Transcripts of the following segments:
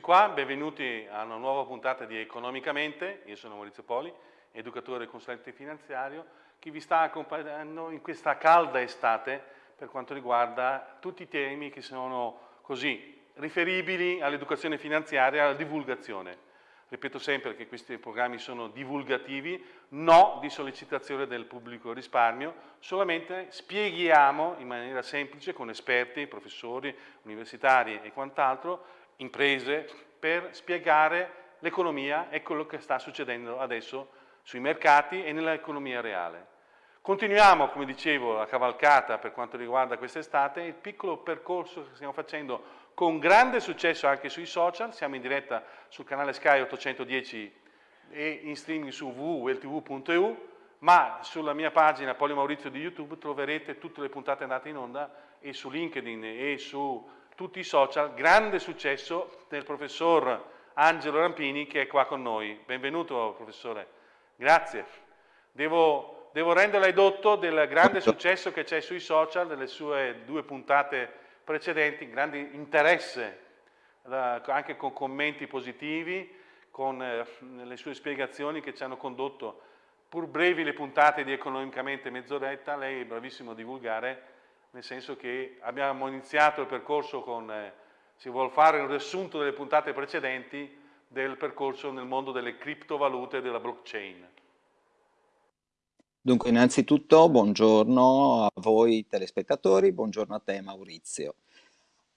qua, benvenuti a una nuova puntata di Economicamente, io sono Maurizio Poli, educatore e consulente finanziario, che vi sta accompagnando in questa calda estate per quanto riguarda tutti i temi che sono così riferibili all'educazione finanziaria e alla divulgazione. Ripeto sempre che questi programmi sono divulgativi, no di sollecitazione del pubblico risparmio, solamente spieghiamo in maniera semplice con esperti, professori, universitari e quant'altro, imprese, per spiegare l'economia e quello che sta succedendo adesso sui mercati e nell'economia reale. Continuiamo, come dicevo, la cavalcata per quanto riguarda quest'estate, il piccolo percorso che stiamo facendo con grande successo anche sui social, siamo in diretta sul canale Sky 810 e in streaming su www.ltv.eu, ma sulla mia pagina Polio Maurizio di YouTube troverete tutte le puntate andate in onda e su LinkedIn e su tutti i social, grande successo del professor Angelo Rampini che è qua con noi. Benvenuto professore, grazie. Devo, devo renderle edotto del grande successo che c'è sui social, delle sue due puntate precedenti, grande interesse, anche con commenti positivi, con eh, le sue spiegazioni che ci hanno condotto, pur brevi le puntate di Economicamente mezz'oretta, lei è bravissimo a divulgare, nel senso che abbiamo iniziato il percorso con, eh, si vuole fare un riassunto delle puntate precedenti del percorso nel mondo delle criptovalute e della blockchain. Dunque, innanzitutto buongiorno a voi telespettatori, buongiorno a te Maurizio.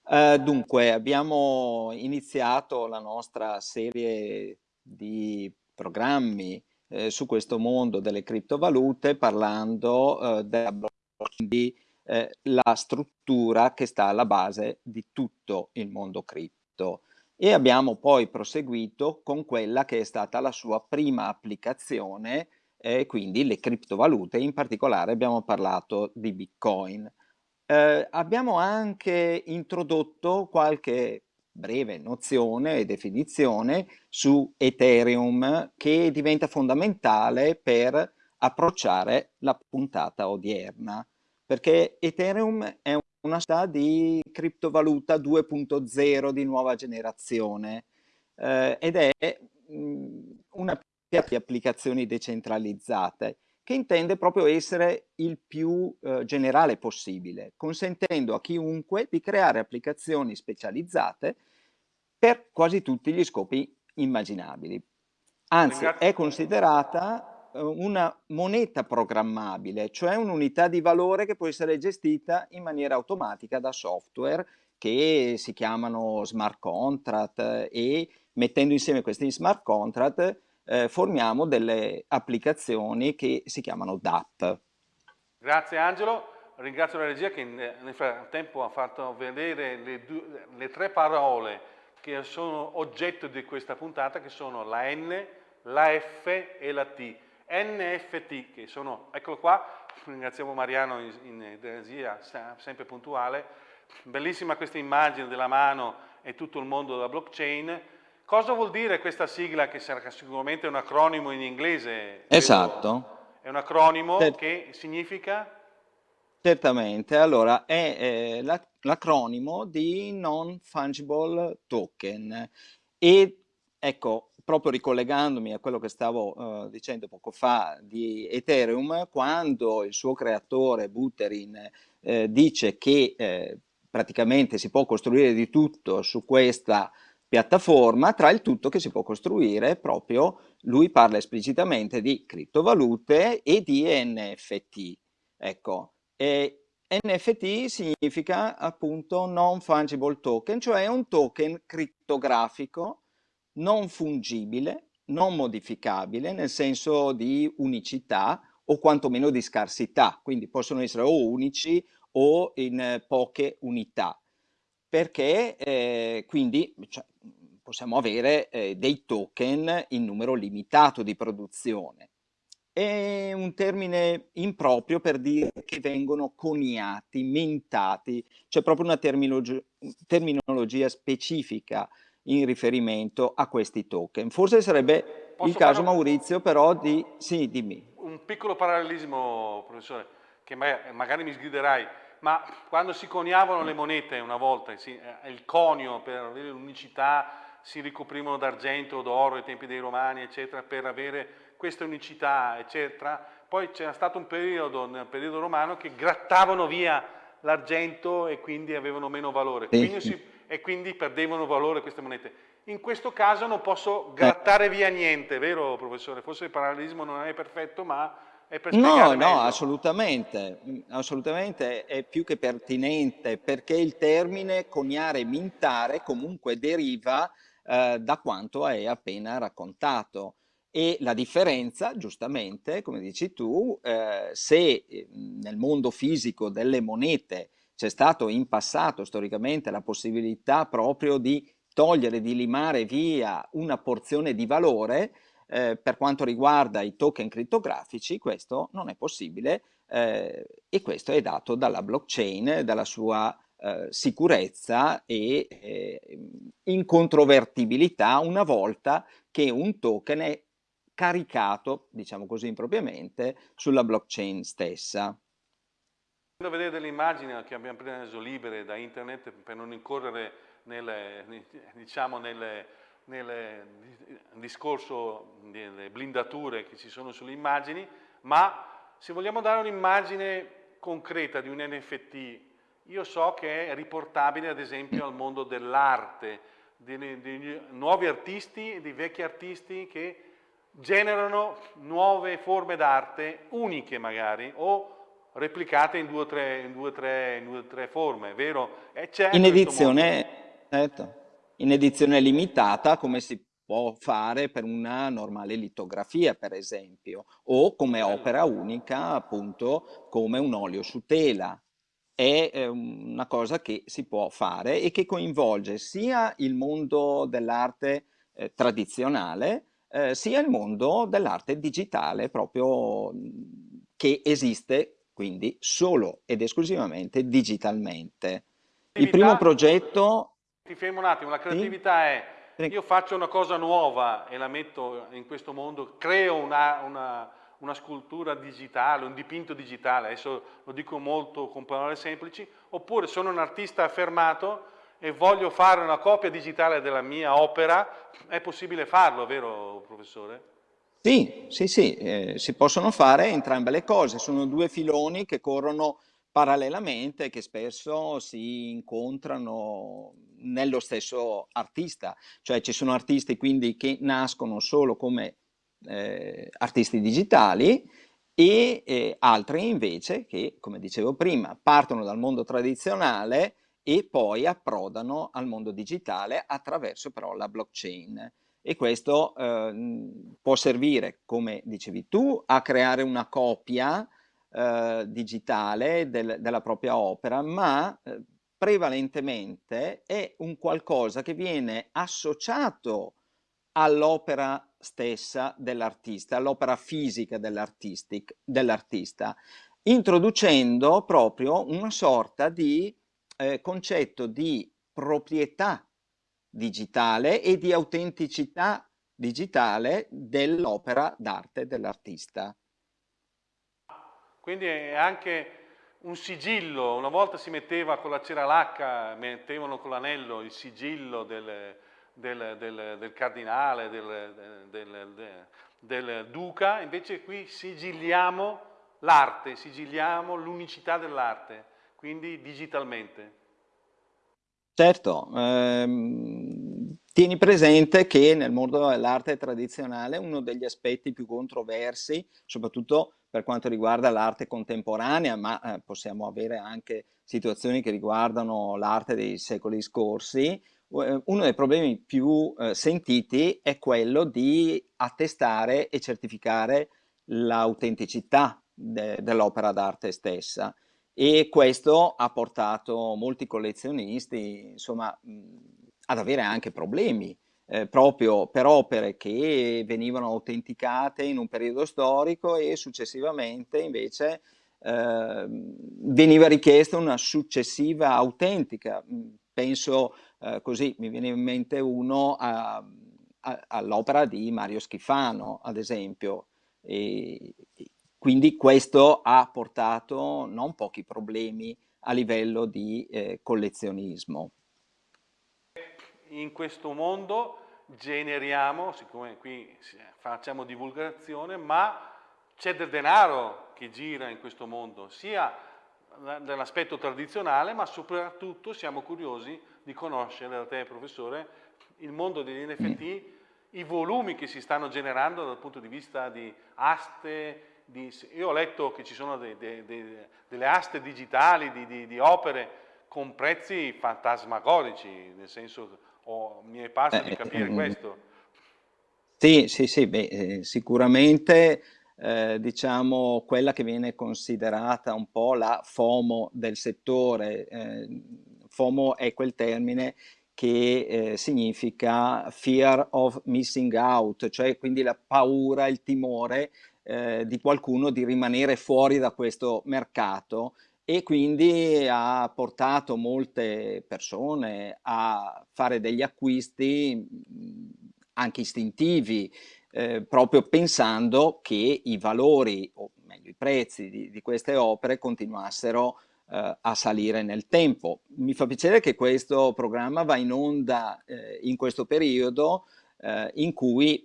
Uh, dunque, abbiamo iniziato la nostra serie di programmi eh, su questo mondo delle criptovalute parlando uh, della blockchain, di eh, la struttura che sta alla base di tutto il mondo cripto e abbiamo poi proseguito con quella che è stata la sua prima applicazione e quindi le criptovalute, in particolare abbiamo parlato di Bitcoin. Eh, abbiamo anche introdotto qualche breve nozione e definizione su Ethereum che diventa fondamentale per approcciare la puntata odierna, perché Ethereum è una società di criptovaluta 2.0 di nuova generazione eh, ed è una di applicazioni decentralizzate, che intende proprio essere il più eh, generale possibile, consentendo a chiunque di creare applicazioni specializzate per quasi tutti gli scopi immaginabili. Anzi, è considerata una moneta programmabile, cioè un'unità di valore che può essere gestita in maniera automatica da software che si chiamano smart contract eh, e mettendo insieme questi smart contract eh, formiamo delle applicazioni che si chiamano DApp. Grazie Angelo, ringrazio la regia che nel frattempo ha fatto vedere le, due, le tre parole che sono oggetto di questa puntata che sono la N, la F e la T. NFT che sono, eccolo qua, ringraziamo Mariano in, in regia, sempre puntuale, bellissima questa immagine della mano e tutto il mondo della blockchain, Cosa vuol dire questa sigla che sarà sicuramente un acronimo in inglese? Esatto. È un acronimo Cert che significa? Certamente, allora è eh, l'acronimo di Non Fungible Token e ecco, proprio ricollegandomi a quello che stavo uh, dicendo poco fa di Ethereum, quando il suo creatore Buterin eh, dice che eh, praticamente si può costruire di tutto su questa piattaforma, tra il tutto che si può costruire proprio, lui parla esplicitamente di criptovalute e di NFT. Ecco, e NFT significa appunto non fungible token, cioè un token criptografico non fungibile, non modificabile, nel senso di unicità o quantomeno di scarsità, quindi possono essere o unici o in poche unità. Perché eh, quindi cioè, possiamo avere eh, dei token in numero limitato di produzione. È un termine improprio per dire che vengono coniati, mentati, c'è proprio una terminologia specifica in riferimento a questi token. Forse sarebbe Posso il caso, Maurizio, però di... Sì, dimmi. Un piccolo parallelismo, professore, che magari mi sgriderai ma quando si coniavano le monete una volta, il conio per avere l'unicità si ricoprivano d'argento o d'oro ai tempi dei romani, eccetera, per avere questa unicità, eccetera. Poi c'era stato un periodo, nel periodo romano, che grattavano via l'argento e quindi avevano meno valore quindi si, e quindi perdevano valore queste monete. In questo caso non posso grattare via niente, vero professore? Forse il parallelismo non è perfetto, ma è per No, no, assolutamente, assolutamente è più che pertinente perché il termine coniare mintare comunque deriva eh, da quanto hai appena raccontato e la differenza, giustamente, come dici tu, eh, se nel mondo fisico delle monete c'è stato in passato storicamente la possibilità proprio di togliere, di limare via una porzione di valore, eh, per quanto riguarda i token crittografici questo non è possibile eh, e questo è dato dalla blockchain, dalla sua eh, sicurezza e eh, incontrovertibilità una volta che un token è caricato, diciamo così impropriamente, sulla blockchain stessa. Quando vedete delle immagini che abbiamo preso libere da internet per non incorrere nelle, diciamo nelle, nel discorso delle blindature che ci sono sulle immagini, ma se vogliamo dare un'immagine concreta di un NFT, io so che è riportabile ad esempio al mondo dell'arte, di, nuovi artisti di vecchi artisti che generano nuove forme d'arte, uniche magari, o replicate in due o tre, in due, tre, in due, tre forme, vero? in edizione, certo. In edizione limitata come si può fare per una normale litografia per esempio o come opera unica appunto come un olio su tela. È una cosa che si può fare e che coinvolge sia il mondo dell'arte eh, tradizionale eh, sia il mondo dell'arte digitale proprio che esiste quindi solo ed esclusivamente digitalmente. Il primo progetto ti fermo un attimo, la creatività è io faccio una cosa nuova e la metto in questo mondo, creo una, una, una, scultura digitale, un dipinto digitale, adesso lo dico molto con parole semplici, oppure sono un artista affermato e voglio fare una copia digitale della mia opera, è possibile farlo, vero professore? Sì, sì, sì, eh, si possono fare entrambe le cose, sono due filoni che corrono parallelamente che spesso si incontrano nello stesso artista, cioè ci sono artisti quindi che nascono solo come eh, artisti digitali e eh, altri invece che, come dicevo prima, partono dal mondo tradizionale e poi approdano al mondo digitale attraverso però la blockchain. E questo eh, può servire, come dicevi tu, a creare una copia eh, digitale del, della propria opera, ma eh, prevalentemente è un qualcosa che viene associato all'opera stessa dell'artista, all'opera fisica dell'artista, introducendo proprio una sorta di eh, concetto di proprietà digitale e di autenticità digitale dell'opera d'arte dell'artista. Quindi è anche un sigillo, una volta si metteva con la cera lacca, mettevano con l'anello il sigillo del, del, del, del cardinale, del, duca, invece qui sigilliamo l'arte, sigilliamo l'unicità dell'arte, quindi digitalmente. Certo, ehm, tieni presente che nel mondo dell'arte tradizionale uno degli aspetti più controversi, soprattutto per quanto riguarda l'arte contemporanea, ma eh, possiamo avere anche situazioni che riguardano l'arte dei secoli scorsi, eh, uno dei problemi più eh, sentiti è quello di attestare e certificare l'autenticità de dell'opera d'arte stessa e questo ha portato molti collezionisti insomma, mh, ad avere anche problemi eh, proprio per opere che venivano autenticate in un periodo storico e successivamente invece eh, veniva richiesta una successiva autentica. Mm, penso eh, così, mi viene in mente uno all'opera di Mario Schifano, ad esempio. E, quindi questo ha portato non pochi problemi a livello di eh, collezionismo. In questo mondo generiamo, siccome qui facciamo divulgazione, ma c'è del denaro che gira in questo mondo, sia nell'aspetto tradizionale, ma soprattutto siamo curiosi di conoscere da te, professore, il mondo degli NFT, i volumi che si stanno generando dal punto di vista di aste, di, io ho letto che ci sono de, de, de, delle aste digitali di, di, di, opere con prezzi fantasmagorici, nel senso, oh, mi è parso di eh, capire eh, questo. Sì, sì, sì, beh, eh, sicuramente eh, diciamo quella che viene considerata un po' la FOMO del settore. Eh, FOMO è quel termine che eh, significa fear of missing out, cioè quindi la paura, il timore eh, di qualcuno di rimanere fuori da questo mercato e quindi ha portato molte persone a fare degli acquisti anche istintivi, eh, proprio pensando che i valori, o meglio i prezzi di, di queste opere continuassero eh, a salire nel tempo. Mi fa piacere che questo programma va in onda eh, in questo periodo eh, in cui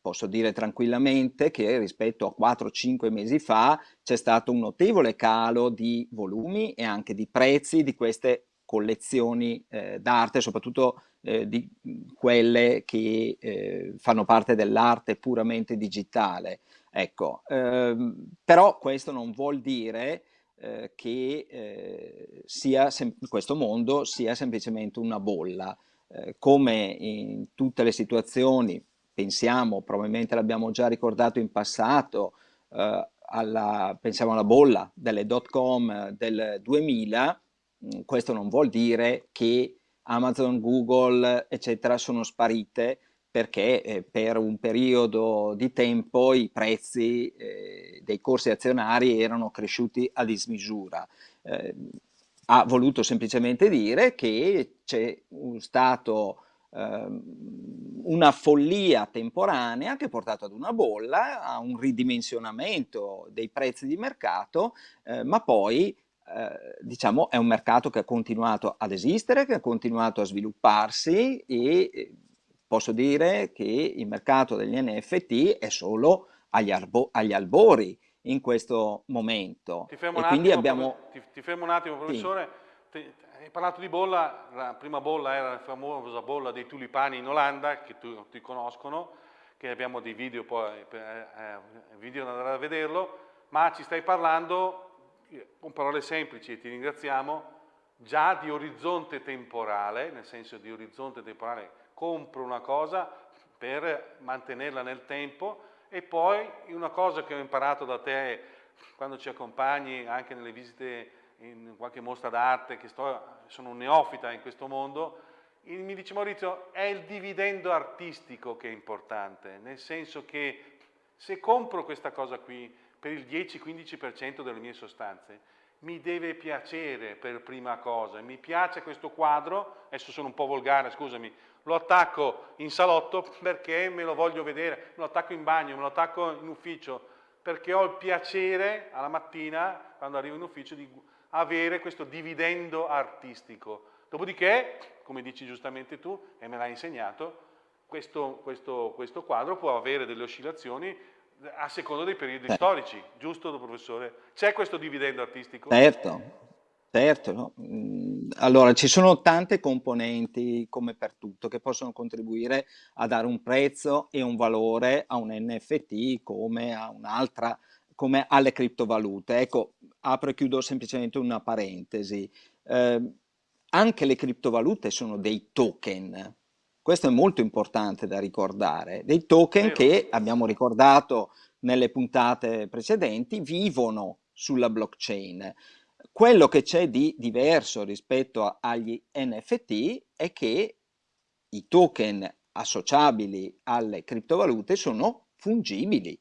posso dire tranquillamente che rispetto a 4-5 mesi fa c'è stato un notevole calo di volumi e anche di prezzi di queste collezioni eh, d'arte, soprattutto eh, di quelle che eh, fanno parte dell'arte puramente digitale. Ecco, ehm, però questo non vuol dire eh, che eh, sia questo mondo sia semplicemente una bolla. Eh, come in tutte le situazioni, pensiamo, probabilmente l'abbiamo già ricordato in passato, eh, alla, pensiamo alla bolla delle dot com del 2000, mh, questo non vuol dire che Amazon, Google, eccetera, sono sparite perché eh, per un periodo di tempo i prezzi eh, dei corsi azionari erano cresciuti a dismisura. Eh, ha voluto semplicemente dire che c'è stato ehm, una follia temporanea che ha portato ad una bolla, a un ridimensionamento dei prezzi di mercato, eh, ma poi eh, diciamo, è un mercato che ha continuato ad esistere, che ha continuato a svilupparsi e eh, posso dire che il mercato degli NFT è solo agli, agli albori in questo momento. Ti fermo, un attimo, abbiamo... ti, ti fermo un attimo, professore. Sì. hai parlato di bolla, la prima bolla era la famosa bolla dei tulipani in Olanda, che tutti conoscono, che abbiamo dei video, poi, eh, eh video da andare a vederlo, ma ci stai parlando con parole semplici, e ti ringraziamo, già di orizzonte temporale, nel senso di orizzonte temporale, compro una cosa per mantenerla nel tempo e poi una cosa che ho imparato da te quando ci accompagni anche nelle visite in qualche mostra d'arte, che sto, sono un neofita in questo mondo, mi dice Maurizio, è il dividendo artistico che è importante, nel senso che se compro questa cosa qui per il 10-15% delle mie sostanze, mi deve piacere per prima cosa, mi piace questo quadro, adesso sono un po' volgare, scusami, lo attacco in salotto perché me lo voglio vedere, me lo attacco in bagno, me lo attacco in ufficio, perché ho il piacere alla mattina, quando arrivo in ufficio, di avere questo dividendo artistico. Dopodiché, come dici giustamente tu, e me l'hai insegnato, questo, questo, questo quadro può avere delle oscillazioni a seconda dei periodi certo. storici, giusto professore? C'è questo dividendo artistico? Certo, certo. No? Allora, ci sono tante componenti, come per tutto, che possono contribuire a dare un prezzo e un valore a un NFT come a un'altra, come alle criptovalute. Ecco, apro e chiudo semplicemente una parentesi. Eh, anche le criptovalute sono dei token, questo è molto importante da ricordare. Dei token che, abbiamo ricordato nelle puntate precedenti, vivono sulla blockchain. Quello che c'è di diverso rispetto agli NFT è che i token associabili alle criptovalute sono fungibili,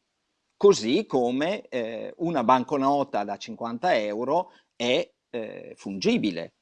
così come eh, una banconota da 50 euro è eh, fungibile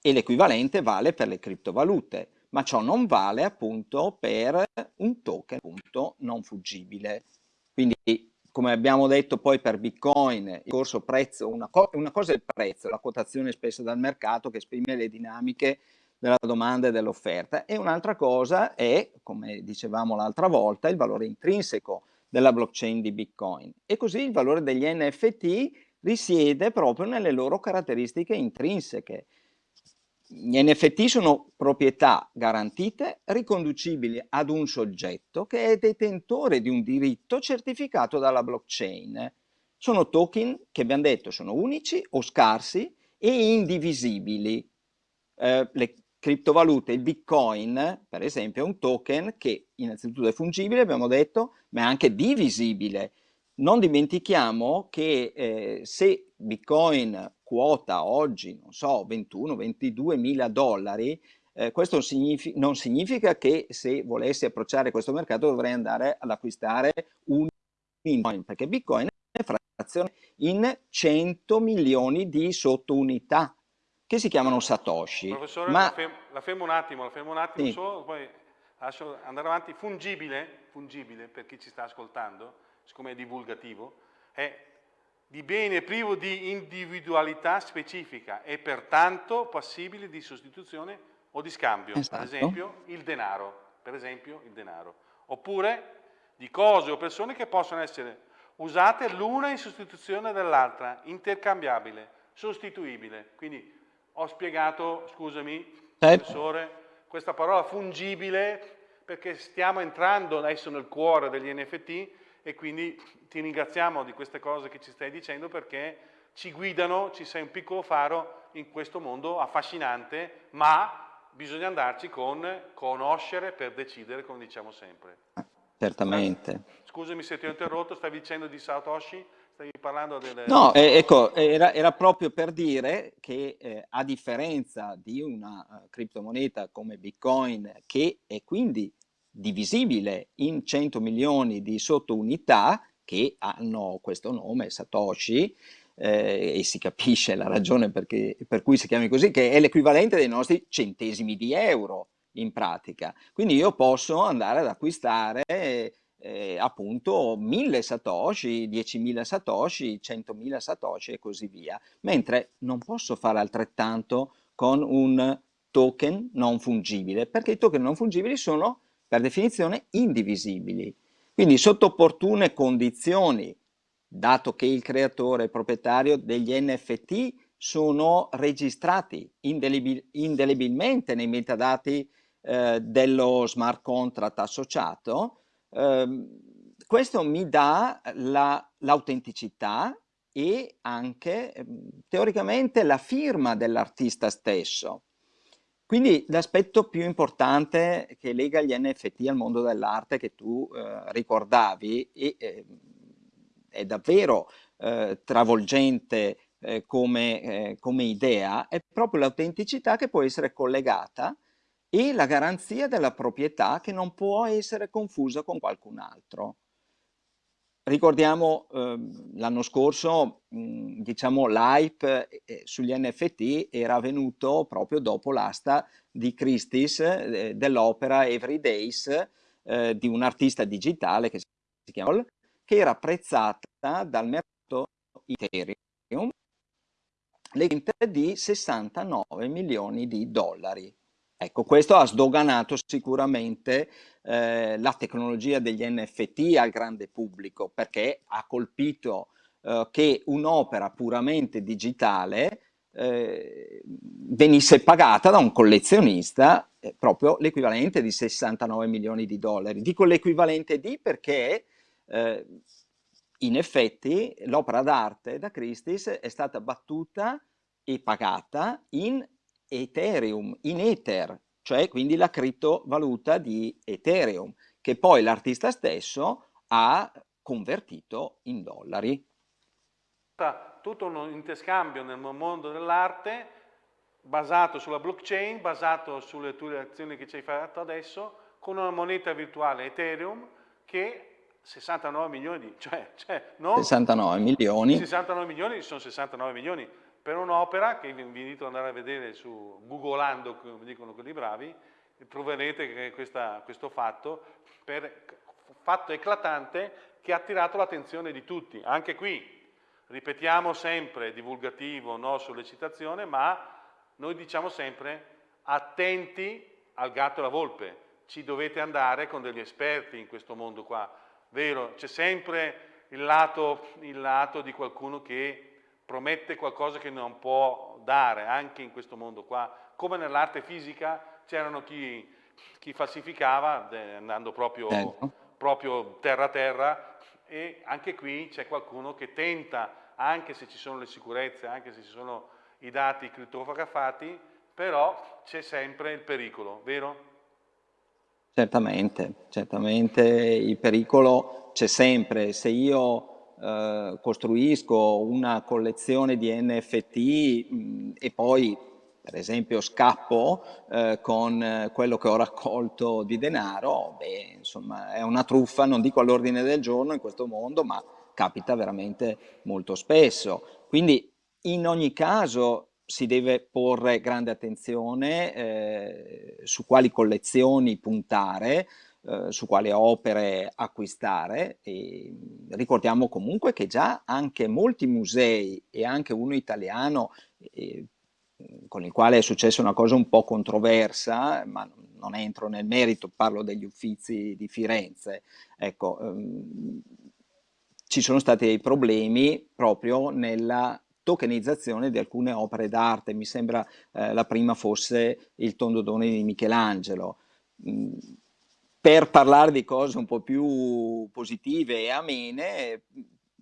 e l'equivalente vale per le criptovalute ma ciò non vale appunto per un token appunto non fuggibile. Quindi come abbiamo detto poi per Bitcoin, il corso prezzo, una, co una cosa è il prezzo, la quotazione spesa dal mercato che esprime le dinamiche della domanda e dell'offerta. E un'altra cosa è, come dicevamo l'altra volta, il valore intrinseco della blockchain di Bitcoin. E così il valore degli NFT risiede proprio nelle loro caratteristiche intrinseche. Gli NFT sono proprietà garantite riconducibili ad un soggetto che è detentore di un diritto certificato dalla blockchain. Sono token che abbiamo detto sono unici o scarsi e indivisibili. Eh, le criptovalute, il bitcoin per esempio è un token che innanzitutto è fungibile, abbiamo detto, ma è anche divisibile. Non dimentichiamo che eh, se bitcoin quota oggi, non so, 21-22 mila dollari, eh, questo signific non significa che se volessi approcciare questo mercato dovrei andare ad acquistare un bitcoin, perché bitcoin è frazione in 100 milioni di sottounità che si chiamano Satoshi. Professore, Ma... la, fermo, la fermo un attimo, la fermo un attimo sì. solo, poi lascio andare avanti. Fungibile, fungibile per chi ci sta ascoltando, siccome è divulgativo, è di bene privo di individualità specifica e pertanto passibile di sostituzione o di scambio, esatto. per esempio il denaro, per esempio il denaro, oppure di cose o persone che possono essere usate l'una in sostituzione dell'altra, intercambiabile, sostituibile. Quindi ho spiegato, scusami, certo. professore, questa parola fungibile perché stiamo entrando adesso nel cuore degli NFT e quindi ti ringraziamo di queste cose che ci stai dicendo perché ci guidano, ci sei un piccolo faro in questo mondo affascinante, ma bisogna andarci con conoscere per decidere, come diciamo sempre. Certamente. Scusami se ti ho interrotto, stavi dicendo di Satoshi? Stavi parlando delle... No, eh, ecco, era, era, proprio per dire che eh, a differenza di una uh, criptomoneta come Bitcoin, che è quindi divisibile in 100 milioni di sottounità che hanno questo nome, Satoshi, eh, e si capisce la ragione perché, per cui si chiami così, che è l'equivalente dei nostri centesimi di euro in pratica. Quindi io posso andare ad acquistare eh, appunto 1000 satoshi, 10.000 satoshi, 100.000 satoshi e così via, mentre non posso fare altrettanto con un token non fungibile, perché i token non fungibili sono per definizione indivisibili. Quindi sotto opportune condizioni, dato che il creatore è proprietario degli NFT, sono registrati indelebil indelebilmente nei metadati eh, dello smart contract associato, Ehm, questo mi dà l'autenticità la, e anche ehm, teoricamente la firma dell'artista stesso. Quindi l'aspetto più importante che lega gli NFT al mondo dell'arte che tu eh, ricordavi e, eh, è davvero eh, travolgente eh, come, eh, come idea è proprio l'autenticità che può essere collegata e la garanzia della proprietà che non può essere confusa con qualcun altro. Ricordiamo eh, l'anno scorso, mh, diciamo, l'hype eh, sugli NFT era avvenuto proprio dopo l'asta di Christie's eh, dell'opera Every Days eh, di un artista digitale che si chiama che era apprezzata dal mercato Ethereum di 69 milioni di dollari. Ecco, questo ha sdoganato sicuramente eh, la tecnologia degli NFT al grande pubblico perché ha colpito eh, che un'opera puramente digitale eh, venisse pagata da un collezionista eh, proprio l'equivalente di 69 milioni di dollari. Dico l'equivalente di perché eh, in effetti l'opera d'arte da Christie's è stata battuta e pagata in Ethereum, in Ether, cioè quindi la criptovaluta di Ethereum, che poi l'artista stesso ha convertito in dollari. Tutto un interscambio nel mondo dell'arte basato sulla blockchain, basato sulle tue azioni che ci hai fatto adesso, con una moneta virtuale Ethereum che 69 milioni di... Cioè, cioè non 69 milioni. 69 milioni sono 69 milioni per un'opera che vi invito ad andare a vedere su Googleando, come dicono quelli bravi, troverete che questa, questo fatto, per, fatto eclatante che ha attirato l'attenzione di tutti. Anche qui, ripetiamo sempre, divulgativo, no sollecitazione, ma noi diciamo sempre attenti al gatto e alla volpe, ci dovete andare con degli esperti in questo mondo qua, vero? C'è sempre il lato, il lato di qualcuno che promette qualcosa che non può dare, anche in questo mondo qua, come nell'arte fisica c'erano chi, chi, falsificava andando proprio, ecco. proprio terra a terra e anche qui c'è qualcuno che tenta, anche se ci sono le sicurezze, anche se ci sono i dati crittografati, però c'è sempre il pericolo, vero? Certamente, certamente il pericolo c'è sempre. Se io eh, costruisco una collezione di NFT mh, e poi per esempio scappo eh, con eh, quello che ho raccolto di denaro, beh, insomma è una truffa, non dico all'ordine del giorno in questo mondo, ma capita veramente molto spesso. Quindi in ogni caso si deve porre grande attenzione eh, su quali collezioni puntare, eh, su quali opere acquistare e ricordiamo comunque che già anche molti musei e anche uno italiano eh, con il quale è successa una cosa un po' controversa, ma non entro nel merito, parlo degli uffizi di Firenze. Ecco, ehm, ci sono stati dei problemi proprio nella tokenizzazione di alcune opere d'arte, mi sembra eh, la prima fosse il tondodone di Michelangelo. Mm, per parlare di cose un po' più positive e amene,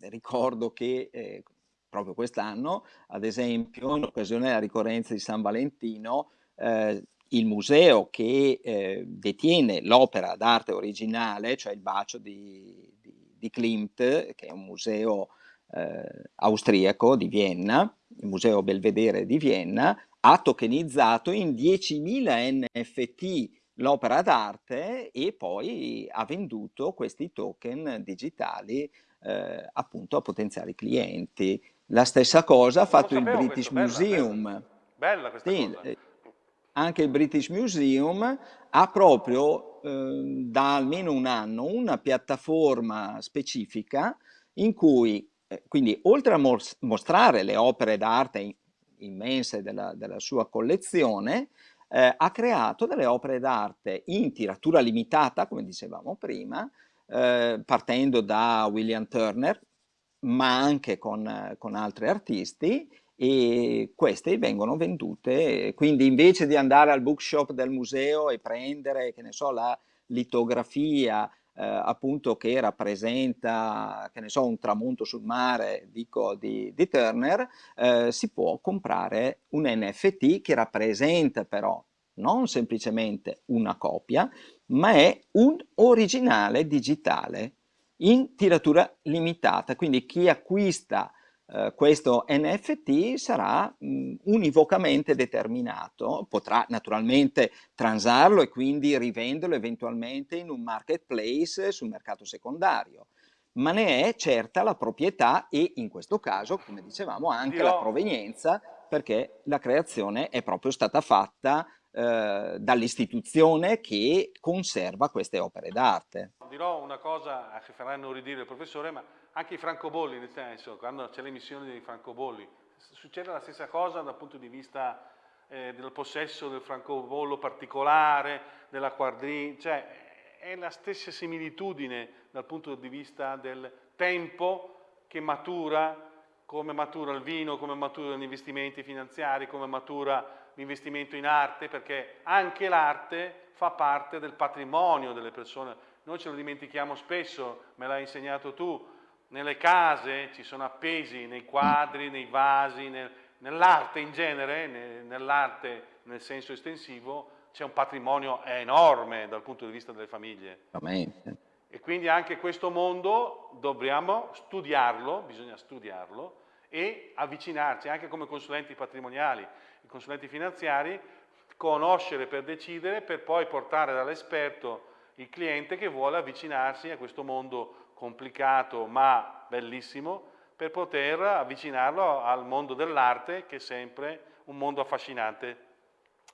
ricordo che eh, proprio quest'anno, ad esempio, in occasione della ricorrenza di San Valentino, eh, il museo che eh, detiene l'opera d'arte originale, cioè il bacio di, di, di, Klimt, che è un museo eh, austriaco di Vienna, il museo Belvedere di Vienna, ha tokenizzato in 10.000 NFT l'opera d'arte e poi ha venduto questi token digitali eh, appunto a potenziali clienti. La stessa cosa ha fatto il British questo, Museum. Bella, bella questa sì, cosa. Eh, anche il British Museum ha proprio eh, da almeno un anno una piattaforma specifica in cui, eh, quindi oltre a mostrare le opere d'arte immense della, della, sua collezione, eh, ha creato delle opere d'arte in tiratura limitata, come dicevamo prima, eh, partendo da William Turner, ma anche con, con altri artisti e queste vengono vendute, quindi invece di andare al bookshop del museo e prendere, che ne so, la litografia eh, appunto che rappresenta, che ne so, un tramonto sul mare, dico, di, di Turner, eh, si può comprare un NFT che rappresenta però non semplicemente una copia, ma è un originale digitale in tiratura limitata, quindi chi acquista eh, questo NFT sarà mh, univocamente determinato, potrà naturalmente transarlo e quindi rivenderlo eventualmente in un marketplace sul mercato secondario, ma ne è certa la proprietà e in questo caso, come dicevamo, anche Dirò... la provenienza perché la creazione è proprio stata fatta eh, dall'istituzione che conserva queste opere d'arte. Dirò una cosa che faranno ridire il professore, ma anche i francobolli, nel senso, quando c'è l'emissione dei francobolli, succede la stessa cosa dal punto di vista eh, del possesso del francobollo particolare, della quadrina, cioè è la stessa similitudine dal punto di vista del tempo che matura, come matura il vino, come maturano gli investimenti finanziari, come matura l'investimento in arte, perché anche l'arte fa parte del patrimonio delle persone. Noi ce lo dimentichiamo spesso, me l'hai insegnato tu, nelle case ci sono appesi nei quadri, nei vasi, nel, nell'arte in genere, nell'arte nel senso estensivo, c'è un patrimonio enorme dal punto di vista delle famiglie. E quindi anche questo mondo dobbiamo studiarlo, bisogna studiarlo e avvicinarci anche come consulenti patrimoniali i consulenti finanziari, conoscere per decidere, per poi portare dall'esperto il cliente che vuole avvicinarsi a questo mondo complicato ma bellissimo, per poter avvicinarlo al mondo dell'arte che è sempre un mondo affascinante.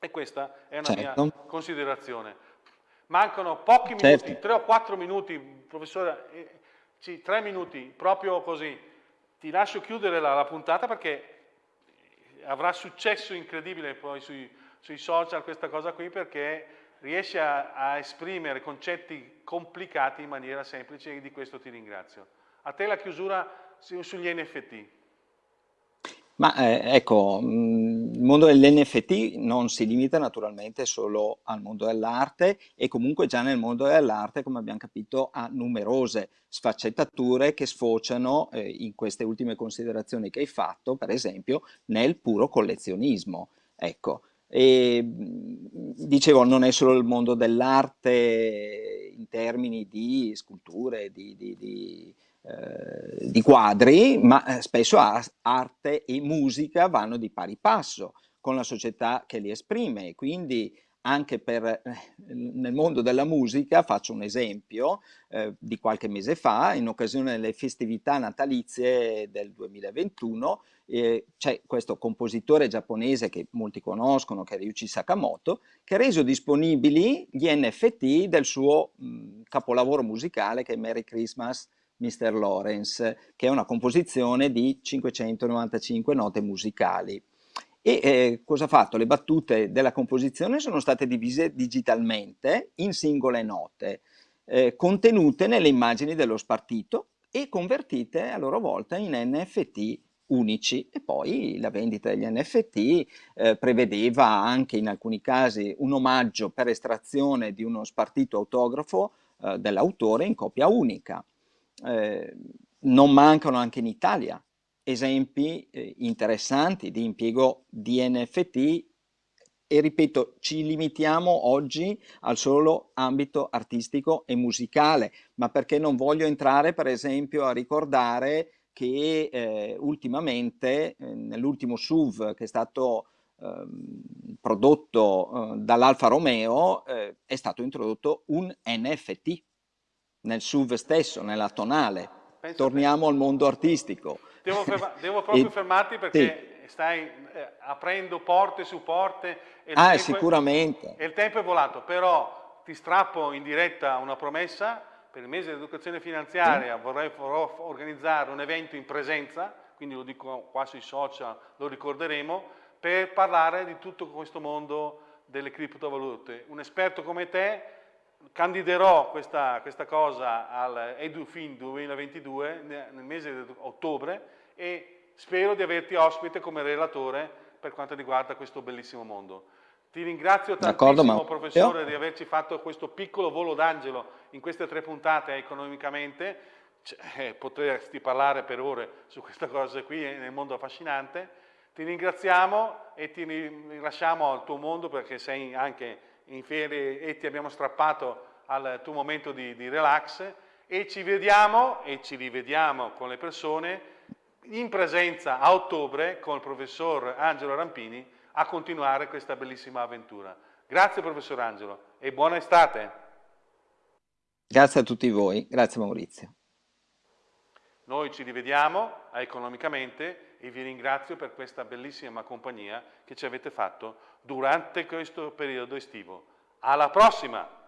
E questa è una certo. mia considerazione. Mancano pochi minuti, certo. tre o quattro minuti, professore, eh, sì, tre minuti, proprio così. Ti lascio chiudere la, la puntata perché avrà successo incredibile poi sui, sui social questa cosa qui perché riesce a, a esprimere concetti complicati in maniera semplice e di questo ti ringrazio. A te la chiusura sugli NFT. Ma eh, ecco, mm, il mondo dell'NFT non si limita naturalmente solo al mondo dell'arte e comunque già nel mondo dell'arte, come abbiamo capito, ha numerose sfaccettature che sfociano eh, in queste ultime considerazioni che hai fatto, per esempio, nel puro collezionismo. Ecco, e, mm, dicevo, non è solo il mondo dell'arte in termini di sculture, di, di, di eh, di quadri, ma eh, spesso arte e musica vanno di pari passo con la società che li esprime. Quindi anche per, eh, nel mondo della musica, faccio un esempio eh, di qualche mese fa, in occasione delle festività natalizie del 2021, eh, c'è questo compositore giapponese che molti conoscono, che è Ryuichi Sakamoto, che ha reso disponibili gli NFT del suo mh, capolavoro musicale che è Merry Christmas Mr. Lawrence, che è una composizione di 595 note musicali. E eh, cosa ha fatto? Le battute della composizione sono state divise digitalmente in singole note, eh, contenute nelle immagini dello spartito e convertite a loro volta in NFT unici e poi la vendita degli NFT eh, prevedeva anche in alcuni casi un omaggio per estrazione di uno spartito autografo eh, dell'autore in copia unica eh, non mancano anche in Italia esempi eh, interessanti di impiego di NFT e ripeto, ci limitiamo oggi al solo ambito artistico e musicale, ma perché non voglio entrare per esempio a ricordare che eh, ultimamente eh, nell'ultimo SUV che è stato ehm, prodotto eh, dall'Alfa Romeo eh, è stato introdotto un NFT nel SUV stesso, nella tonale. Penso Torniamo al mondo artistico. Devo, ferma devo proprio e, fermarti perché sì. stai eh, aprendo porte su porte. E ah, sicuramente. È, e il tempo è volato, però ti strappo in diretta una promessa. Per il mese dell'educazione finanziaria sì. vorrei organizzare un evento in presenza, quindi lo dico qua sui social, lo ricorderemo, per parlare di tutto questo mondo delle criptovalute. Un esperto come te candiderò questa, questa cosa al EduFin 2022 nel mese di ottobre e spero di averti ospite come relatore per quanto riguarda questo bellissimo mondo. Ti ringrazio tantissimo professore di averci fatto questo piccolo volo d'angelo in queste tre puntate economicamente, eh, potresti parlare per ore su questa cosa qui eh, nel mondo affascinante. Ti ringraziamo e ti lasciamo al tuo mondo perché sei anche in e ti abbiamo strappato al tuo momento di, di relax e ci vediamo e ci rivediamo con le persone in presenza a ottobre con il professor Angelo Rampini a continuare questa bellissima avventura. Grazie professor Angelo e buona estate. Grazie a tutti voi, grazie Maurizio. Noi ci rivediamo economicamente e vi ringrazio per questa bellissima compagnia che ci avete fatto durante questo periodo estivo. Alla prossima!